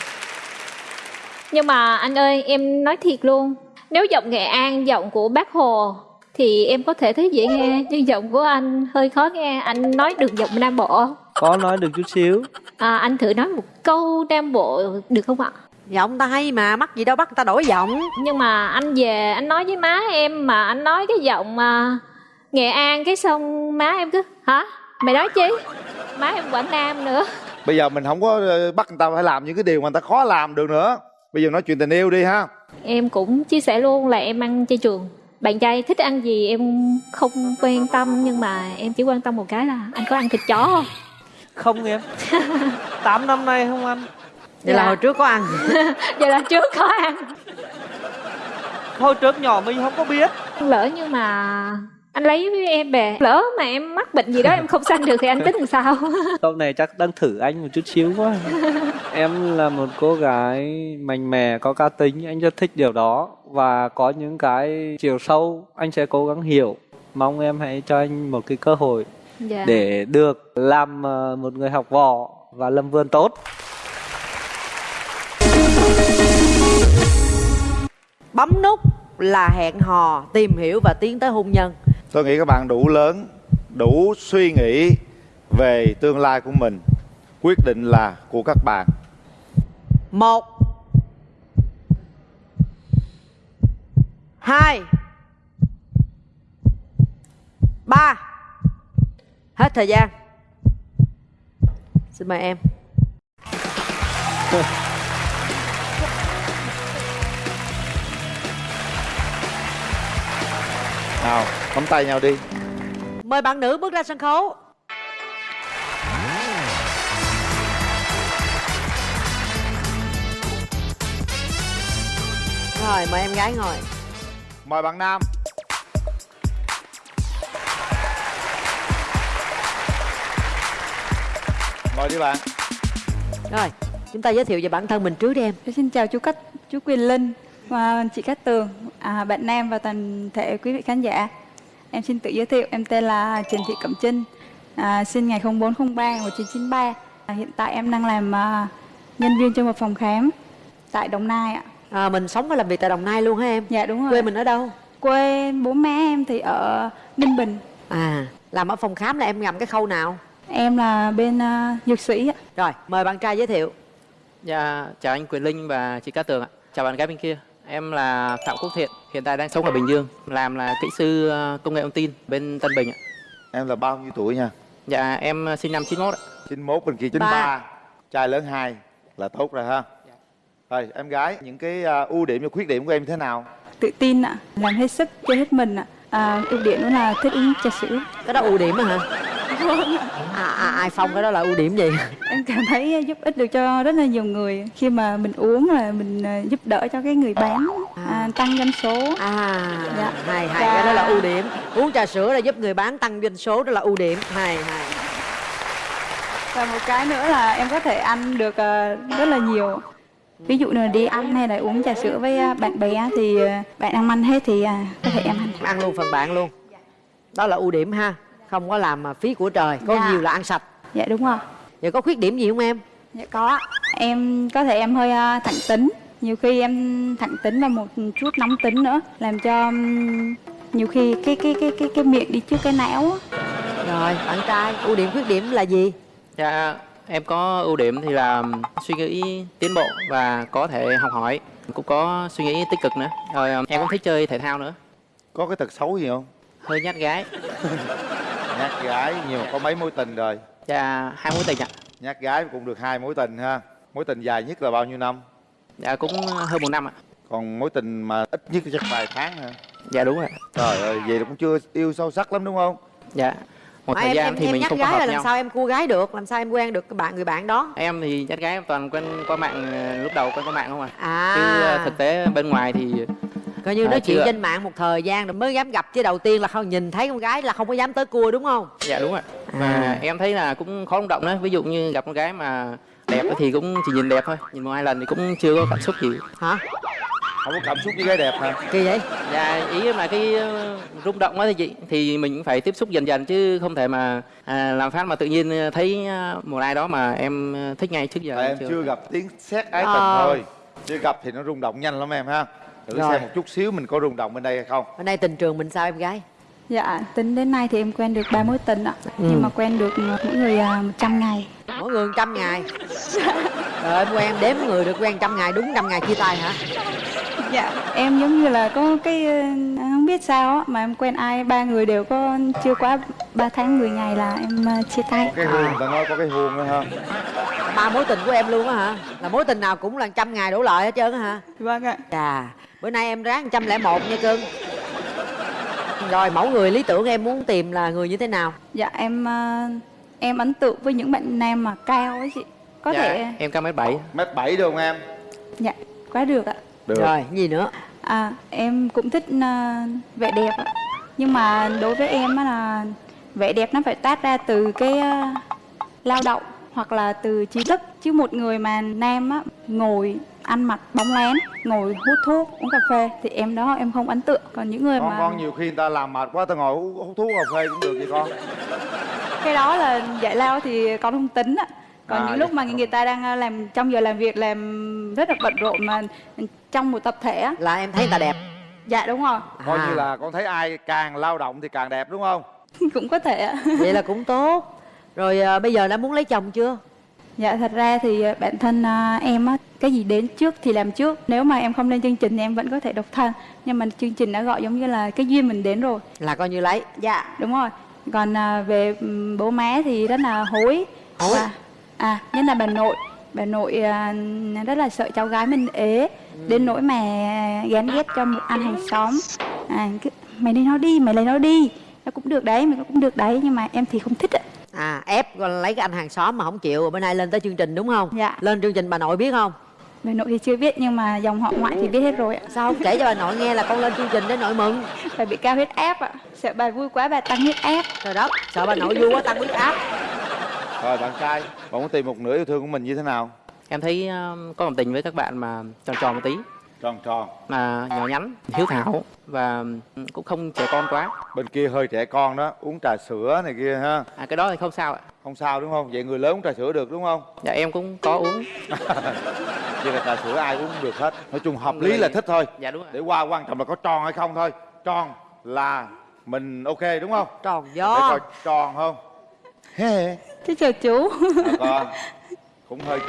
S12: Nhưng mà anh ơi em nói thiệt luôn Nếu giọng Nghệ An giọng của bác Hồ Thì em có thể thấy dễ nghe Nhưng giọng của anh hơi khó nghe Anh nói được giọng Nam Bộ
S11: Có nói được chút xíu.
S12: à, Anh thử nói một câu Nam Bộ được không ạ?
S13: Giọng ta hay mà, mắc gì đâu bắt người ta đổi giọng
S12: Nhưng mà anh về anh nói với má em Mà anh nói cái giọng mà Nghệ An cái xong má em cứ Hả? Mày nói chi? Má em Quảng Nam nữa
S10: bây giờ mình không có ờ, bắt người ta phải làm những cái điều mà người ta khó làm được nữa bây giờ nói chuyện tình yêu đi ha
S12: Em cũng chia sẻ luôn là em ăn chay trường Bạn trai thích ăn gì em không quan tâm Nhưng mà em chỉ quan tâm một cái là Anh có ăn thịt chó không?
S11: Không em. 8 năm nay không ăn.
S13: Vậy là
S12: Dạ.
S13: hồi trước có ăn
S12: Vậy là trước có ăn
S11: Hồi trước nhỏ mình không có biết.
S12: Lỡ như mà anh lấy với em về Lỡ mà em mắc bệnh gì đó em không sanh được Thì anh tính làm sao?
S11: Câu này chắc đang thử anh một chút xíu quá. em là một cô gái mạnh mẽ, có cá tính, anh rất thích điều đó. Và có những cái chiều sâu anh sẽ cố gắng hiểu. Mong em hãy cho anh một cái cơ hội
S12: Dạ.
S11: để được làm ờ, một người học võ và lâm vườn tốt.
S13: Bấm nút là hẹn hò Tìm hiểu và tiến tới hôn nhân
S10: tôi nghĩ các bạn đủ lớn đủ suy nghĩ về tương lai của mình quyết định là của các bạn
S13: Một Hai Ba Hết thời gian. Xin mời em.
S10: Nào nắm tay nhau đi.
S13: Mời bạn nữ bước ra sân khấu. Rồi mời em gái ngồi.
S10: Mời bạn nam mời đi bạn
S13: Rồi chúng ta giới thiệu về bản thân mình trước đi em
S16: Xin chào chú Cát, chú Quyền Linh và chị Cát Tường, à, bạn Nam và toàn thể quý vị khán giả. Em xin tự giới thiệu, em tên là Trần Thị Cẩm Trinh, à, sinh ngày 0403 1993. À, hiện tại em đang làm à, nhân viên trong một phòng khám tại Đồng Nai ạ.
S13: à, Mình sống và làm việc tại Đồng Nai luôn hả em?
S16: Dạ đúng rồi.
S13: Quê mình ở đâu?
S16: Quê bố má em thì ở Ninh Bình.
S13: À làm ở phòng khám là em ngầm cái khâu nào?
S16: Em là bên à, dược sĩ ạ.
S13: Rồi mời bạn trai giới thiệu
S17: Dạ, chào anh Quyền Linh và chị Cát Tường ạ. Chào bạn gái bên kia. Em là Phạm Quốc Thiện, hiện tại đang sống ở Bình Dương, làm là kỹ sư ờ, công nghệ thông tin bên Tân Bình ạ.
S10: em là bao nhiêu tuổi nha
S17: Dạ, em ờ, sinh năm 91 ạ.
S10: 91 bên kia 93 trai lớn hai là tốt rồi ha rồi em gái những cái à, ưu điểm và khuyết điểm của em thế nào
S16: Tự tin ạ, làm hết sức, chơi hết mình ạ. À, ưu điểm đó là thích uống trà sữa.
S13: Cái đó ưu điểm á hả? À, à, ai phong cái đó là ưu điểm gì?
S16: em cảm thấy giúp ích được cho rất là nhiều người. Khi mà mình uống là mình à, giúp đỡ cho cái người bán à, tăng doanh số.
S13: À
S16: Dạ.
S13: hay hay cái đó là ưu điểm. Uống trà sữa là giúp người bán tăng doanh số đó là ưu điểm. Hay hay.
S16: Và một cái nữa là em có thể ăn được ờ, rất là nhiều. Ví dụ như là đi ăn hay là uống trà sữa với ờ, bạn bè thì ờ, bạn ăn ăn hết thì à, có thể em ăn.
S13: Ăn luôn phần bạn luôn. Đó là ưu điểm ha không có làm mà phí của trời có
S16: Dạ.
S13: nhiều là ăn sạch
S16: dạ đúng rồi
S13: vậy có khuyết điểm gì không em
S16: dạ có em có thể em hơi ờ, thẳng tính nhiều khi em thẳng tính và một chút nóng tính nữa làm cho nhiều khi cái cái cái cái cái miệng đi trước cái não á.
S13: rồi bạn trai ưu điểm khuyết điểm là gì
S17: Dạ, em có ưu điểm thì là suy nghĩ tiến bộ và có thể học hỏi. Cũng có suy nghĩ tích cực nữa. Rồi em cũng thích chơi thể thao nữa.
S2: Có cái tật xấu gì không?
S17: Hơi nhát gái.
S2: Nhát gái nhiều có mấy mối tình rồi?
S17: Dạ, hai mối tình ạ.
S2: Nhát gái cũng được hai mối tình ha. Mối tình dài nhất là bao nhiêu năm?
S17: Dạ, cũng hơn một năm ạ.
S2: Còn mối tình mà ít nhất chắc vài tháng hả?
S17: Dạ đúng rồi.
S2: Trời ơi, vậy là cũng chưa yêu sâu sắc lắm đúng không?
S17: Dạ. Một
S13: Mà
S17: thời
S13: em,
S17: gian
S13: em,
S17: thì
S13: em
S17: mình
S13: nhắc
S17: không có
S13: gái là
S17: hợp
S13: làm
S17: nhau.
S13: sao em cua gái được làm sao em quen được cái bạn người bạn đó
S17: Em thì nhát gái em toàn quen qua mạng ờ, lúc đầu quen qua mạng không à.
S13: À.
S17: Chứ ờ, thực tế bên ngoài thì
S13: coi như
S17: à,
S13: nói chuyện
S17: chưa ạ.
S13: trên mạng một thời gian rồi mới dám gặp chứ đầu tiên là không nhìn thấy con gái là không có dám tới cua đúng không
S17: Dạ đúng rồi. Và
S13: À.
S17: em thấy là cũng khó động đó. Ví dụ như gặp con gái mà đẹp á thì cũng chỉ nhìn đẹp thôi. Nhìn một hai lần thì cũng chưa có cảm xúc gì.
S13: hả
S2: Không có cảm xúc với gái đẹp hả?
S13: kỳ vậy
S17: Dạ ý là cái ờ, rung động đó thì chị thì mình cũng phải tiếp xúc dần dần chứ không thể mà à, làm phát mà tự nhiên thấy ờ, một ai đó mà em thích ngay trước giờ
S2: Tại em chưa gặp tiếng xét ái tình thôi Chưa gặp thì nó rung động nhanh lắm em ha Thử
S13: Rồi.
S2: xem một chút xíu mình có rung động bên đây hay không.
S13: Bên đây tình trường mình sao em gái?
S16: Dạ tính đến nay thì em quen được ba mối tình ạ.
S13: Ừ.
S16: nhưng mà quen được mỗi người à, 100 ngày.
S13: Mỗi người trăm ngày? Rồi em quen đếm người được quen trăm ngày đúng trăm ngày chia tay hả?
S16: Dạ em giống như là có cái ờ, không biết sao á mà em quen ai ba người đều có chưa quá 3 tháng 10 ngày là em ờ, chia tay.
S2: Cái hương, ta nói có cái hương nữa ha.
S13: Ba mối tình của em luôn á hả? Là mối tình nào cũng là trăm ngày đổ lợi hết trơn á hả?
S16: Vâng ạ.
S13: Chà bữa nay em ráng trăm lẻ một nha cưng. Rồi mẫu người lý tưởng em muốn tìm là người như thế nào?
S16: Dạ em ờ, em ấn tượng với những bạn nam mà cao ấy chị. Có
S17: dạ,
S16: thể
S17: em cao mét bảy.
S2: Mét bảy được không em?
S16: dạ quá được ạ.
S2: Được.
S13: Rồi gì nữa?
S16: À em cũng thích ờ, vẻ đẹp ạ. Nhưng mà đối với em á là vẻ đẹp nó phải tát ra từ cái ờ, lao động hoặc là từ trí thức. Chứ một người mà nam á ngồi ăn mặc bóng lén ngồi hút thuốc uống cà phê thì em đó em không ấn tượng. Còn những người
S2: Con,
S16: mà
S2: con nhiều khi người ta làm mệt quá ta ngồi hút, thuốc cà phê cũng được vậy con.
S16: Cái đó là giải lao thì con không tính ạ còn
S2: À,
S16: những lúc mà người ta đang ờ, làm trong giờ làm việc làm rất là bận rộn mà trong một tập thể á.
S13: Là em thấy người ta đẹp.
S16: Dạ đúng rồi.
S2: Coi
S13: À.
S2: như là con thấy ai càng lao động thì càng đẹp đúng không?
S16: cũng có thể ạ
S13: vậy là cũng tốt. Rồi à, bây giờ đã muốn lấy chồng chưa
S16: Dạ thật ra thì ờ, bản thân à, em á cái gì đến trước thì làm trước. Nếu mà em không lên chương trình thì em vẫn có thể độc thân. Nhưng mà chương trình đã gọi giống như là cái duyên mình đến rồi.
S13: Là coi như lấy.
S16: Dạ đúng rồi. Còn à, về bố má thì rất là hối.
S13: Hối?
S16: Và- à nhất là bà nội. Bà nội à, rất là sợ cháu gái mình ế.
S13: Ừ.
S16: đến nỗi mà gán ghét cho một anh hàng xóm. À, cứ, mày lấy nó đi mày lấy nó đi. Nó cũng được đấy mày cũng được đấy. Nhưng mà em thì không thích ạ
S13: à ép rồi lấy cái anh hàng xóm mà không chịu rồi bữa nay lên tới chương trình đúng không?
S16: Dạ.
S13: lên chương trình bà nội biết không?
S16: Bà nội thì chưa biết nhưng mà dòng họ ngoại thì biết hết rồi ạ.
S13: Sao không kể cho bà nội nghe là con lên chương trình để nội mừng?
S16: Bà bị cao huyết áp ạ. Sợ bà vui quá bà tăng huyết áp.
S13: Trời đất sợ bà nội vui quá tăng huyết áp.
S2: Rồi bạn trai, bạn muốn tìm một nửa yêu thương của mình như thế nào?
S17: Em thấy um, có cảm tình với các bạn mà tròn tròn một tí
S2: Tròn tròn
S17: mà nhỏ nhắn, hiếu thảo và cũng không trẻ con quá.
S2: Bên kia hơi trẻ con đó, uống trà sữa này kia ha
S17: À cái đó thì không sao ạ.
S2: Không sao đúng không? Vậy người lớn uống trà sữa được đúng không?
S17: Dạ em cũng có uống.
S2: Vậy là trà sữa ai uống cũng được hết Nói chung hợp
S17: Người-
S2: lý là thích thôi
S17: Dạ đúng rồi.
S2: Để qua quan trọng là có tròn hay không thôi Tròn là mình ok đúng không?
S13: tròn
S2: Để
S13: gió
S2: coi tròn không? Hê
S16: Thế chào chú
S2: À, con cũng hơi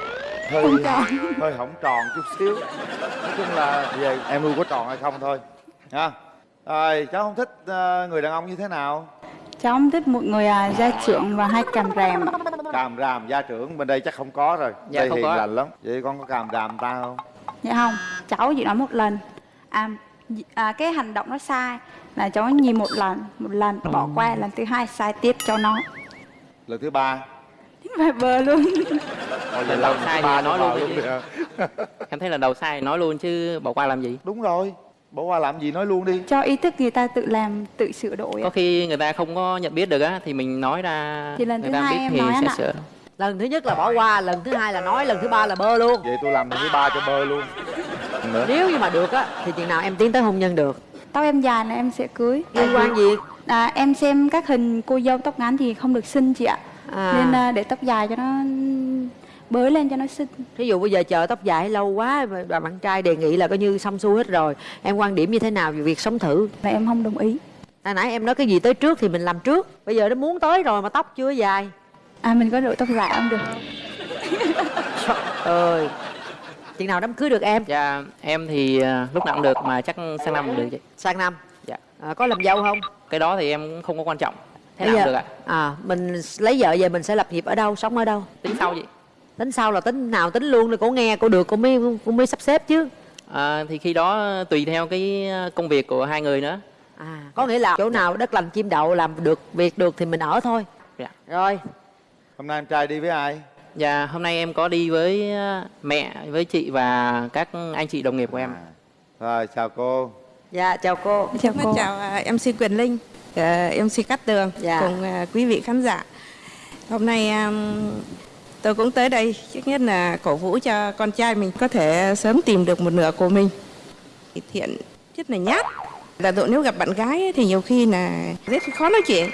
S2: hơi
S16: Không tròn.
S2: hơi hỏng tròn chút xíu. Nói chung là về em nuôi có tròn hay không thôi ha. Rồi cháu không thích ờ, người đàn ông như thế nào?
S16: Cháu không thích một người à, gia trưởng và hay càm ràm.
S2: Càm ràm gia trưởng bên đây chắc không có rồi.
S17: Dạ,
S2: đây
S17: không
S2: hiền
S17: có.
S2: lành lắm. Vậy con có càm ràm ta không?
S16: Dạ không cháu chỉ nói một lần. À, à cái hành động nó sai là cháu nhìn một lần một lần bỏ qua lần thứ hai sai tiếp cho nó.
S2: Lần thứ ba?
S16: Vài bờ luôn
S17: Lần đầu sai thì nói luôn
S2: luôn
S17: đi chứ. Em thấy là đầu sai nói luôn chứ bỏ qua làm gì?
S2: đúng rồi
S10: bỏ qua làm gì nói luôn đi.
S16: Cho ý thức người ta tự làm tự sửa đổi
S17: có khi người ta không có nhận biết được á thì mình nói ra
S16: Thì lần
S17: người
S16: thứ
S17: ta
S16: hai
S17: biết
S16: em
S17: thì
S16: nói
S17: sẽ
S16: anh ạ.
S17: sửa.
S13: Lần thứ nhất là bỏ qua lần thứ hai là nói lần thứ ba là bơ luôn.
S10: Vậy tôi làm lần thứ ba cho bơ luôn. Nữa.
S13: Nếu như mà được á thì chừng nào em tiến tới hôn nhân được?
S16: Tóc em dài là em sẽ cưới.
S13: Liên quan gì?
S16: À, em xem các hình cô dâu tóc ngắn thì không được xinh chị ạ.
S13: À.
S16: nên à, để tóc dài cho nó bới lên cho nó xinh.
S13: Thí dụ bây giờ chờ tóc dài lâu quá mà bà bạn trai đề nghị là coi như xong xuôi hết rồi. Em quan điểm như thế nào về việc sống thử?
S16: Là em không đồng ý.
S13: Hồi nãy em nói cái gì tới trước thì mình làm trước. Bây giờ nó muốn tới rồi mà tóc chưa dài.
S16: À mình có đội tóc dài không được?
S13: Ơi. Chừng nào đám cưới được em?
S17: Dạ em thì à, lúc nào cũng được mà chắc sang năm được chị.
S13: Sang năm?
S17: Dạ.
S13: À, có làm dâu không?
S17: Cái đó thì em cũng không có quan trọng. Thế
S13: Bây
S17: nào
S13: giờ-
S17: cũng được ạ.
S13: à mình lấy vợ về mình sẽ lập nghiệp ở đâu sống ở đâu?
S17: Tính sau chị
S13: tính sau là tính nào tính luôn là cô nghe cô được cô mới cô mới sắp xếp chứ.
S17: À, thì khi đó tùy theo cái công việc của hai người nữa.
S13: À có nghĩa là chỗ nào đất lành chim đậu làm được việc được thì mình ở thôi.
S17: Dạ.
S13: Rồi.
S10: Hôm nay em trai đi với ai?
S17: Dạ hôm nay em có đi với à, mẹ với chị và các anh chị đồng nghiệp của em.
S10: Rồi chào cô.
S13: Dạ chào cô.
S16: Chào
S18: Chào, chào à, MC Quyền Linh, à, MC Cát Tường
S13: Dạ.
S18: cùng à, quý vị khán giả. Hôm nay à, tôi cũng tới đây trước nhất là cổ vũ cho con trai mình có thể sớm tìm được một nửa của mình. Thiện rất là nhát. Là tụi nếu gặp bạn gái thì nhiều khi là rất khó nói chuyện.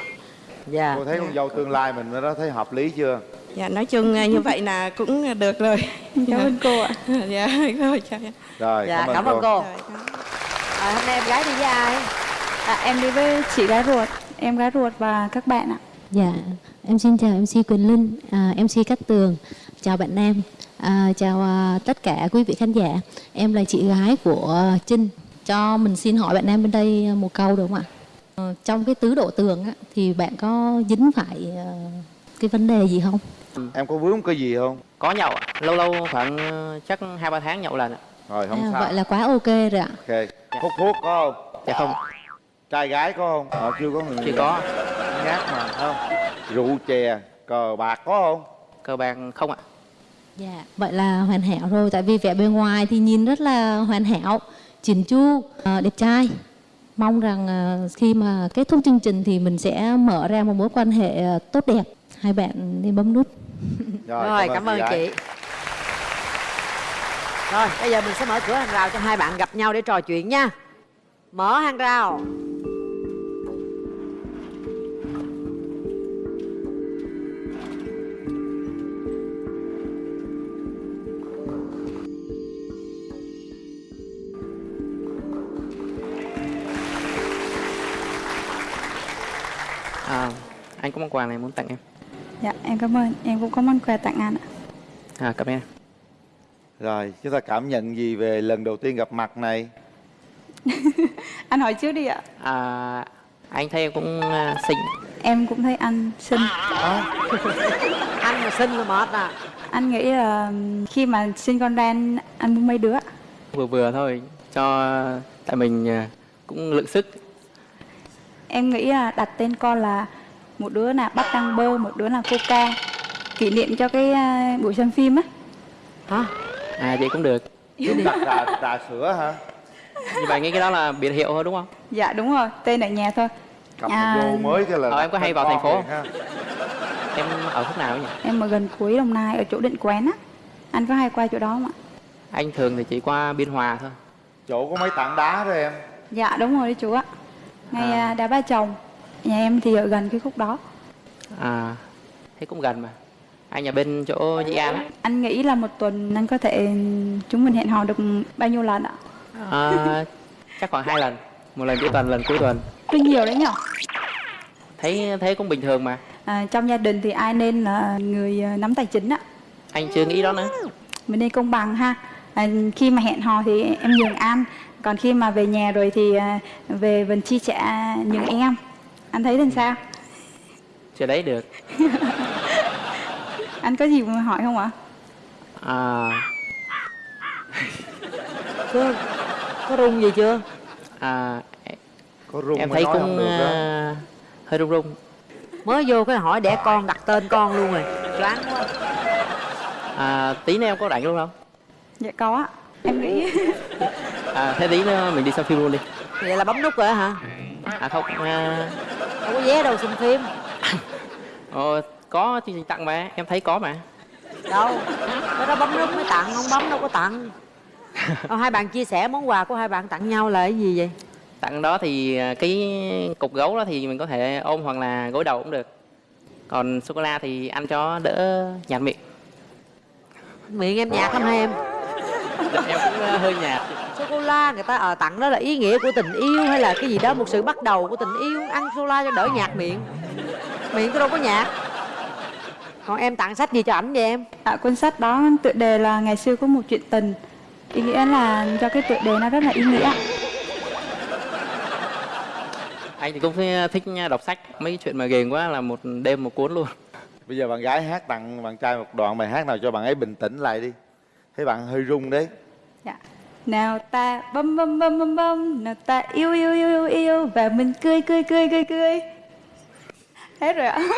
S13: dạ
S10: cô thấy con dâu tương lai mình đó thấy hợp lý chưa
S18: Dạ nói chung à, như vậy là cũng được rồi.
S16: cảm ơn cô ạ
S18: Dạ, rồi, chào em.
S10: rồi
S13: dạ cảm ơn cô à, hôm nay em gái đi với ai
S16: à, em đi với chị gái ruột em gái ruột và các bạn ạ
S19: Dạ, em xin chào MC Quỳnh Linh, à, MC Cát Tường, chào bạn Nam, à, chào à, tất cả quý vị khán giả. Em là chị gái của Trinh. Cho mình xin hỏi bạn Nam bên đây một câu được không ạ? Ờ, trong cái tứ độ tường á, thì bạn có dính phải ờ, cái vấn đề gì không?
S10: em có vướng cái gì không?
S17: Có nhậu ạ. lâu lâu khoảng ờ, chắc hai ba tháng nhậu lần ạ.
S10: Rồi không
S19: À,
S10: sao.
S19: vậy là quá ok rồi ạ.
S10: ok. Hút thuốc có không?
S17: Dạ không.
S10: Trai gái có không? Ờ chưa có. Người
S17: chưa có
S10: nhát mà không rượu chè cờ bạc có không
S17: cờ bạc không ạ
S19: Dạ, vậy là hoàn hảo rồi. Tại vì vẻ bề ngoài thì nhìn rất là hoàn hảo, chỉn chu, ờ, đẹp trai. Mong rằng ờ, khi mà kết thúc chương trình thì mình sẽ mở ra một mối quan hệ ờ, tốt đẹp. Hai bạn nên bấm nút.
S13: rồi, cảm ơn chị rồi bây giờ mình sẽ mở cửa hàng rào cho hai bạn gặp nhau để trò chuyện nha mở hàng rào
S17: anh có món quà này muốn tặng em?
S16: Dạ em cảm ơn. Em cũng có món quà tặng anh ạ.
S17: À cảm ơn em.
S10: Rồi chúng ta cảm nhận gì về lần đầu tiên gặp mặt này?
S16: Anh hỏi trước đi ạ.
S17: À, anh thấy em cũng à, xinh.
S16: Em cũng thấy anh xinh.
S13: Anh mà xinh là mệt à.
S16: Anh nghĩ là khi mà sinh con ra anh, anh muốn mấy đứa
S17: vừa vừa thôi cho tại mình à, cũng lượng sức.
S16: Em nghĩ là đặt tên con là một đứa là bắp đăng bơ một đứa là coca. Kỷ niệm cho cái à, buổi xem phim á.
S13: Hả?
S17: À vậy cũng được.
S10: Đặt trà, trà sữa hả?
S17: Như vậy nghĩ cái đó là biệt hiệu thôi đúng không?
S16: Dạ đúng rồi. Tên ở nhà thôi.
S10: Cặp
S16: À,
S10: vô mới cái là
S17: Ờ, em có hay vào thành phố. em ở khúc nào nhỉ?
S16: Em ở gần cuối đồng nai ở chỗ định quán á. Anh có hay qua chỗ đó không ạ?
S17: Anh thường thì chỉ qua biên hòa thôi.
S10: Chỗ có mấy tảng đá đó em.
S16: Dạ đúng rồi đấy chú ạ. Ngay à. đá ba chồng nhà em thì ở gần cái khúc đó.
S17: À thế cũng gần mà. Anh ở bên chỗ Dĩ An
S16: anh nghĩ là một tuần anh có thể chúng mình hẹn hò được bao nhiêu lần ạ?
S17: À, chắc khoảng hai lần. Một lần cuối tuần lần cuối tuần.
S16: Tuy nhiều đấy nhở?
S17: Thấy thấy cũng bình thường mà.
S16: À, trong gia đình thì ai nên là người à, nắm tài chính ạ?
S17: Anh chưa nghĩ đó nữa.
S16: Mình nên công bằng ha. À, khi mà hẹn hò thì em nhường anh còn khi mà về nhà rồi thì à, về phần chi trả nhường em anh thấy làm sao?
S17: Chưa đấy được.
S16: Anh có gì mà hỏi không ạ?
S17: À,
S13: có, có rung gì chưa?
S17: À
S10: có rung
S17: em thấy cũng à, hơi run run
S13: mới vô cái hỏi đẻ con đặt tên con luôn rồi. Choáng quá.
S17: À, tí nữa em có rảnh luôn không?
S16: Dạ có em nghĩ
S17: à, thế tí nữa mình đi xem phim luôn đi.
S13: Vậy là bấm nút rồi hả?
S17: À không à,
S13: không có vé đâu xem phim.
S17: Ờ, có chương trình tặng mà em thấy có mà.
S13: Đâu? Cái đó bấm nút mới tặng không bấm đâu có tặng. Ờ, hai bạn chia sẻ món quà của hai bạn tặng nhau là cái gì vậy?
S17: Tặng đó thì à, cái cục gấu đó thì mình có thể ôm hoặc là gối đầu cũng được. Còn sô cô la thì ăn cho đỡ nhạt miệng.
S13: Miệng em nhạt lắm hai em?
S17: Dạ, em cũng à, hơi nhạt
S13: sô cô la người ta ờ tặng đó là ý nghĩa của tình yêu hay là cái gì đó một sự bắt đầu của tình yêu. Ăn sô la cho đỡ nhạt miệng. Miệng tôi đâu có nhạt. Còn em tặng sách gì cho ảnh vậy em?
S16: À, cuốn sách đó tựa đề là ngày xưa có một chuyện tình. Ý nghĩa là do cái tựa đề nó rất là ý nghĩa.
S17: Anh thì cũng thích đọc sách. Mấy chuyện mà ghiền quá là một đêm một cuốn luôn.
S10: Bây giờ bạn gái hát tặng bạn trai một đoạn bài hát nào cho bạn ấy bình tĩnh lại đi. Thấy bạn hơi run đấy.
S16: Dạ. Nào ta bấm bấm bấm bấm bấm. Nào ta yêu yêu yêu yêu yêu. Và mình cười cười cười cười cười. Hết rồi ạ.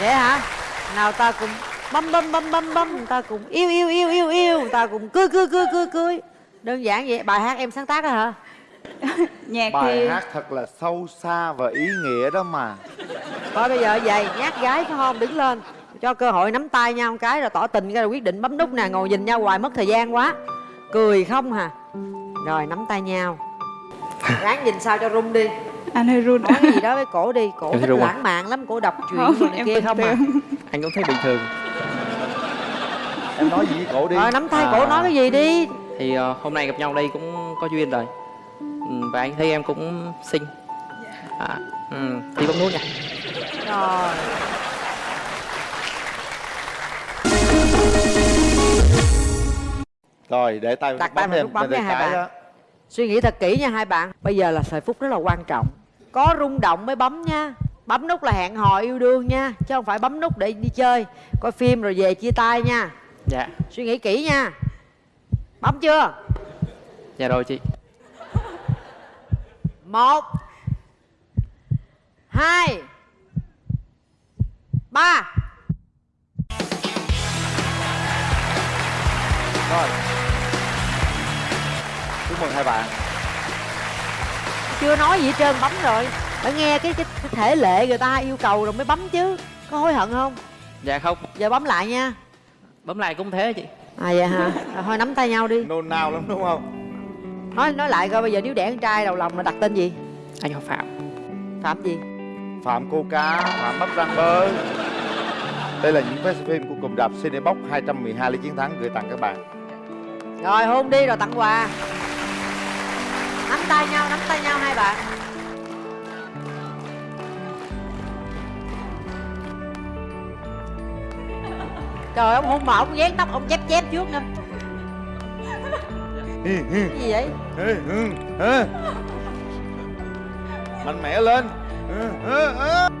S13: Vậy hả? Nào ta cùng bấm bấm bấm bấm bấm. Ta cùng yêu yêu yêu yêu yêu. Ta cùng cười cười cười cười cười. Đơn giản vậy. Bài hát em sáng tác đó hả?
S16: Nhạc
S10: bài hát thật là sâu xa và ý nghĩa đó mà.
S13: Thôi bây giờ vậy nhát gái phải không? Đứng lên cho cơ hội nắm tay nhau một cái rồi tỏ tình cái rồi quyết định bấm nút nè ngồi nhìn nhau hoài mất thời gian quá. Cười không hà. Rồi nắm tay nhau. Ráng nhìn sao cho rung đi.
S16: Anh hơi run.
S13: Nói gì đó với cổ đi cổ
S17: Em
S13: thích
S17: à?
S13: lãng mạn lắm cổ đọc chuyện
S16: Không,
S13: này
S16: em
S13: kia không à.
S17: anh cũng thấy bình thường
S10: em nói gì với cổ đi.
S13: Rồi nắm tay cổ
S17: À.
S13: nói cái gì đi?
S17: Thì ờ, hôm nay gặp nhau đây cũng có duyên rồi. Ừ, và anh thấy em cũng xinh. À, ừ, thì bấm nút nha.
S13: Rồi
S10: rồi để tay
S13: đặt tay vào nút bấm nha hai bạn.
S10: đó
S13: suy nghĩ thật kỹ nha hai bạn. Bây giờ là thời phút rất là quan trọng. Có rung động mới bấm nha. Bấm nút là hẹn hò yêu đương nha chứ không phải bấm nút để đi chơi. Coi phim rồi về chia tay nha.
S17: Dạ.
S13: Suy nghĩ kỹ nha. Bấm chưa?
S17: Dạ rồi chị.
S13: Một hai ba
S10: rồi. Chúc mừng hai bạn.
S13: Chưa nói gì hết trơn bấm rồi. Phải nghe cái, cái, cái thể lệ người ta yêu cầu rồi mới bấm chứ. Có hối hận không?
S17: Dạ không.
S13: Giờ bấm lại nha.
S17: Bấm lại cũng thế chị.
S13: À vậy hả? Thôi nắm tay nhau đi.
S10: Nôn nao lắm đúng không?
S13: Nói nói lại coi bây giờ nếu đẻ con trai đầu lòng là đặt tên gì?
S17: Anh họ phạm.
S13: Phạm gì?
S10: Phạm cô cá phạm bắp rang bơ. Đây là những phim của cụm rạp Cinebox 212 lý chiến thắng gửi tặng các bạn
S13: rồi hôn đi rồi tặng quà. Nắm tay nhau nắm tay nhau hai bạn. Trời ông hôn mà ông dán tóc ông chép chép trước nữa. Cái gì vậy?
S10: Ừ, mạnh mẽ lên. Ừ, ừ, ừ.